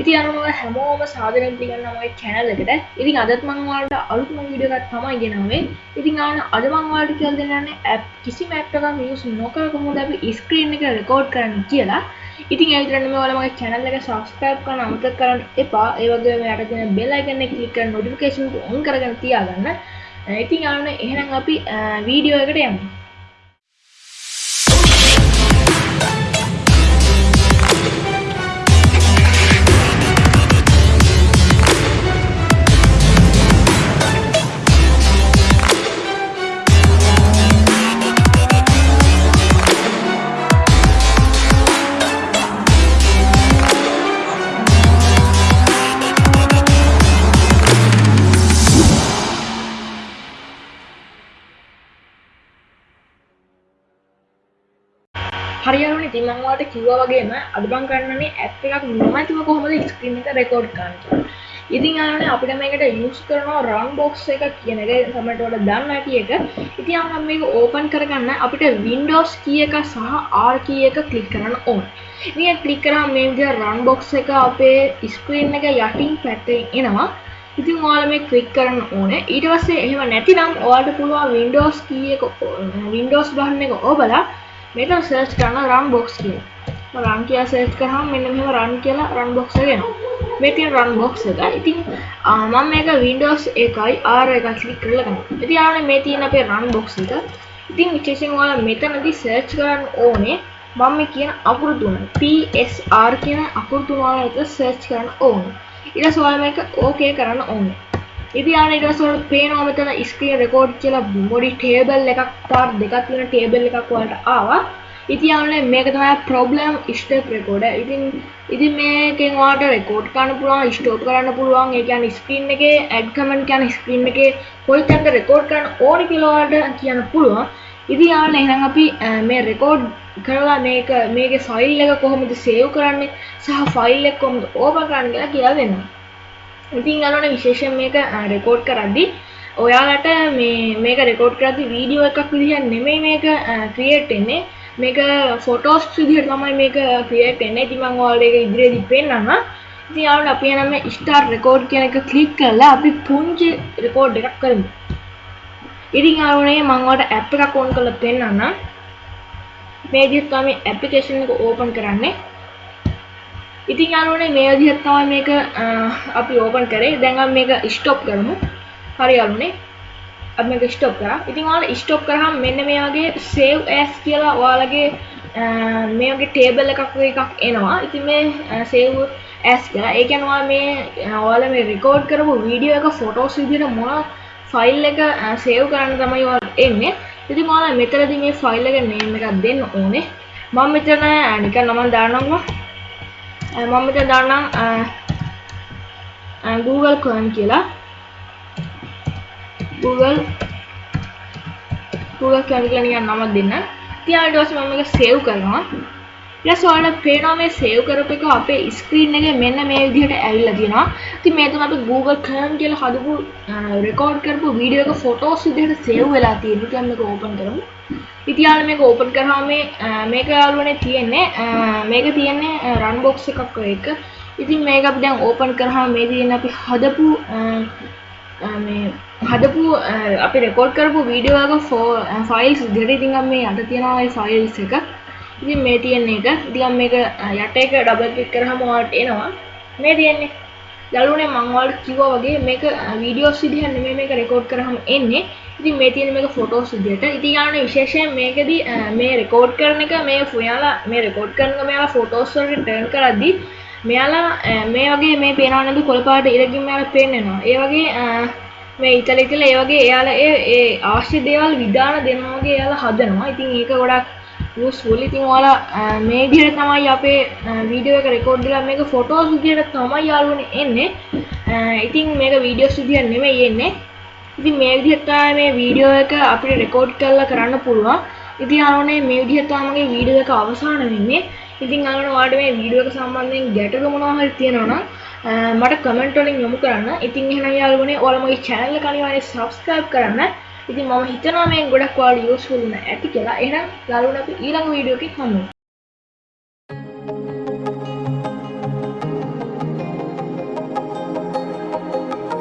ඉති අනුව හැමෝම සාධනය පිගන්න මගේ චැනල් එකට. ඉතින් අදත් මංවාලට අලුත්ම විඩියගත් තමයි ගෙනාවේ. ඉතින් අන අද මංවාලට කියල් දෙන්න ඇ් කිසි මැට්ටක මියස් නොකර කොහොද අපි ස්ක්‍රීන් එක රෙකෝඩ් කරන්න කියලා. ඉතින් ඇතරන්න වලමගේ චැනල් එක සස්ක්‍රයිප් කරන අමත කරන්න එපා. ඒවගේ යටතින බෙල්ලයිගන්න කලික නොටිකේෂන් ඔන් කරගන්න තියාගන්න. ඉතින් අන්න එහෙනම් අපි වීඩියෝ එකට යන්න හරියරුණ ඉතිමංවාට කිව්වා වගේම අඩබං කරන්නේ ඇත් එකක් නොමැතිව කොහොමද ස්ක්‍රීන් එක රෙකෝඩ් කරන්න ඉතින් ආන අපිට මේකට යස් කරනවා රන් බොක්ස් එක කියන එක. සමටවට දන්න ඇති එක. ඉති අනම් මේක ඕපන් කරගන්න අපිට වින්ඩෝස් කිය එක සහ ආර් කිය එක කලික් කරන්න ඕන්. මේ කලික් කරා මේ රන් බොක්ස් එක අපේ ස්ක්‍රීන් එක යටින් පැත්තේ එනවා. ඉතින් ඔයාල මේ ක්ලික් කරන්න ඕන. ඊට පස්සේ එහෙම නැතිනම් ඔයාලට පුළුවන් වින්ඩෝස් කිය එක වින්ඩෝස් බහන්න එක ඕබලා මෙතන සර්ච් කරන රන් බොක්ස් කිය රන් කිය සේච් කරහම් මෙන්න මෙම රන් කියලා රන් බොක්ස ගෙන මේ තියෙන රන් බොක්ස් එක. ඉතින් මම මේක වින්ඩෝස් එකයි ආර එක ක්ලික් කරලා ගන්න. ඉතින් ආවනේ මේ තියෙන අපේ රන් බොක්ස් එක. ඉතින් විශේෂයෙන් ඔයාලා මෙතනදී සර්ච් කරන්න ඕනේ මම මේ කියන අකුරු තුන PSR කියන අකුරු තුන ඔයාලා එතන සර්ච් කරන්න ඕනේ. ඊට පස්සේ ඔයාලා මේක ඕකේ කරන්න ඕනේ. ඉතියාන ඉටසොල් පේනවා මෙතන ස්ක්‍රීන් රෙකෝඩ් කියලා මොඩි ටේබල් එකක් පාර් දෙකක් තියෙන ටේබල් එකක් වලට ආවා. ඉතියානේ මේක තමයි ප්‍රොබ්ලම් ස්ටප් රෙකෝඩ ඉතින් ඉතින් මේකෙන් වාට රෙකෝඩ් කරන්න පුළුවන් ස්ටෝප් කරන්න පුළුවන්. ඒ කියන්නේ ස්ක්‍රීන් එකේ ඇඩ් කමෙන්ට් කියන ස්ක්‍රීන් එකේ කොයි තැනක රෙකෝඩ් කරන්න ඕනි කියලා ඔයාලට කියන්න පුළුවන්. ඉතින් යාළුවනේ එහෙනම් අපි මේ රෙකෝඩ් කරලා මේක මේකේ ෆයිල් එක කොහොමද සේව් කරන්නේ සහ ෆයිල් එක කොහොමද ඕපන් කරන්නේ කියලා කියලා දෙන්නම් ඉතින් අලන විශේෂෙන් මේක රෙකෝඩ් කරද්දි. ඔයාලට මේ මේක රෙකෝඩ් කරදි වීඩියෝ එකක් විදිහ නෙමෙයි මේක ක්‍රියේට් එන්නේ මේක ෆොටෝස් විදිහට තමයි මේක ක්‍රියේට් එන්නේ ඉතින් මම ඔයාලට ඒක ඉදිරියේදී පෙන්නන්න ඉතින් යාළුවෝ අපි එනම ස්ටාර්ට් රෙකෝඩ් කියන එක ක්ලික් කරලා අපි පුංචි රෙකෝඩ් එකක් කරමු. ඉතින් යාළුවනේ මම ඔයාලට ඇප් එකක් ඕන් කරලා පෙන්නන්න මේ විදිහට තමයි ඇප්ලිකේෂන් එක ඕපන් කරන්නේ. ඉතින් යාළුවනේ මේ විදිහට තමයි මේක අපි ඕපන් කරේ. දැන් අපි මේක ස්ටොප් කරමු. හරි යාළුවනේ. අපි මේක ස්ටොප් කරා. ඉතින් ඔයාලා ස්ටොප් කරාම මෙන්න මේ වගේ save as කියලා ඔයාලගේ මේ වගේ ටේබල් එකක් වගේ එකක් එනවා. ඉතින් මේ save as කියලා. ඒ කියන්නේ ඔයාලා මේ ඔයාලා මේ රෙකෝඩ් කරපු වීඩියෝ එක ෆොටෝස් විදිහට මොන ෆයිල් එක සේව් කරන්න තමයි ඔයාලා එන්නේ. ඉතින් ඔයාලා මෙතනදී මේ ෆයිල් එක නේම් එකක් දෙන්න ඕනේ. මම මෙතන නිකන් නම දාන්නම් මම මෙතන දාන්නම් Google Chrome කියලා Google Google Chrome කියලා නිකන් නමක් දෙන්න. ඉතින් ඊට පස්සේ මම මේක සේව් කරනවා. ඊට පස්සේ ඔයාලට පේනවා මේ සේව් කරපු එක අපේ ස්ක්‍රීන් එකේ මෙන්න මේ විදිහට ඇවිල්ලා තියෙනවා. ඉතින් මේ තමයි අපි Google Chrome කියලා හදපු රෙකෝඩ් කරපු වීඩියෝ එක ෆොටෝස් විදිහට සේව් වෙලා තියෙනවා. ඉතින් මේක ඕපන් කරමු. ඉතින් යාළුවා මේක ඕපන් කරාම මේ මේක යාළුවනේ තියෙන්නේ මේක තියෙන්නේ රන් බොක්ස් එකක් වගේ එක. ඉතින් මේක අපි දැන් ඕපන් කරාම මේ තියෙන අපි හදපු මේ හදපු අපි රෙකෝඩ් කරපු වීඩියෝ එක ෆයිල්ස් විදිහට ඉතින් අපි මේ යට තියෙනවා ඒ ෆයිල්ස් එක. ඉතින් මේ තියෙන එක ඉතින් මේක යට එක ඩබල් ක්ලික් කරාම ඔයාලට එනවා. මේ තියෙන්නේ යාළුවනේ මම ඔයාලට කිව්වා වගේ මේක වීඩියෝස් විදිහට නෙමෙයි මේක රෙකෝඩ් කරාම එන්නේ. ඉතින් මේ තියෙන මේක ෆොටෝස් විදිහට. ඉතින් යාළුවනේ විශේෂයෙන් මේකෙදි මේ රෙකෝඩ් කරන එක මේ ඔයාලා මේ රෙකෝඩ් කරන එක මෙයාලා ෆොටෝස් වලට ටර්න් කරද්දී මෙයාලා මේ වගේ මේ පේනවා නේද කොළ පාට ඉරකින් මෙයාලා පේන්නනවා. ඒ වගේ මේ ඉතල ඉතල ඒ වගේ එයාලා ඒ ඒ අවශ්‍ය දේවල් විධාන දෙනවා වගේ එයාලා හදනවා. ඉතින් ඒක ගොඩක් යූස්ෆුල්. ඉතින් ඔයාලා මේ විදිහට තමයි අපේ වීඩියෝ uh, එක රෙකෝඩ් කරලා මේක ෆොටෝස් විදිහට තමයි යාළුවනේ එන්නේ. Uh, ඉතින් මේක වීඩියෝස් විදිහට නෙමෙයි එන්නේ. ඉතින් මේ විදිහට තමයි මේ වීඩියෝ එක අපිට රෙකෝඩ් කරලා කරන්න පුළුවන්. ඉතින් යාළුවනේ මේ විදිහට තමයි මගේ වීඩියෝ එක අවසන් වෙන්නේ. ඉතින් අන්න ඔයාලට මේ වීඩියෝ එක සම්බන්ධයෙන් ගැටලු මොනවා හරි තියෙනවා නම් uh, මට කමෙන්ට් වලින් යොමු කරන්න. ඉතින් එහෙනම් යාළුවනේ ඔයාලා මගේ channel එක අනිවාර්යෙන් subscribe කරන්න. ඉතින් මම හිතනවා මේ ගොඩක් ඔයාලට useful වෙන ඇති කියලා. එහෙනම් යාළුවනේ අපි ඊළඟ වීඩියෝ එකකින් හමු.